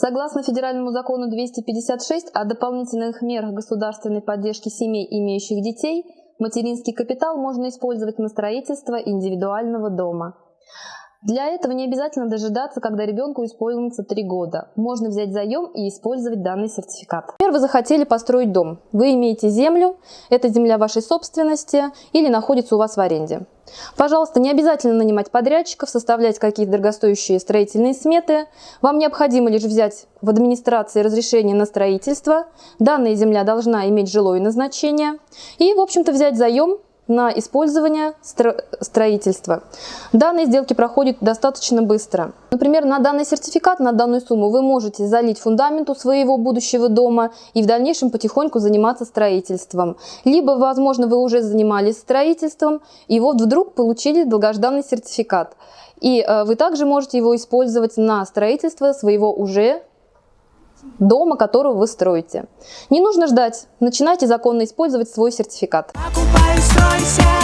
Согласно федеральному закону 256 о дополнительных мерах государственной поддержки семей, имеющих детей, материнский капитал можно использовать на строительство индивидуального дома. Для этого не обязательно дожидаться, когда ребенку исполнится 3 года. Можно взять заем и использовать данный сертификат. Например, вы захотели построить дом. Вы имеете землю, это земля вашей собственности или находится у вас в аренде. Пожалуйста, не обязательно нанимать подрядчиков, составлять какие-то дорогостоящие строительные сметы. Вам необходимо лишь взять в администрации разрешение на строительство. Данная земля должна иметь жилое назначение. И, в общем-то, взять заем на использование стро строительства. Данные сделки проходят достаточно быстро. Например, на данный сертификат, на данную сумму вы можете залить фундаменту своего будущего дома и в дальнейшем потихоньку заниматься строительством. Либо, возможно, вы уже занимались строительством и вот вдруг получили долгожданный сертификат. И э, вы также можете его использовать на строительство своего уже дома, которого вы строите. Не нужно ждать, начинайте законно использовать свой сертификат. Покупай, стройся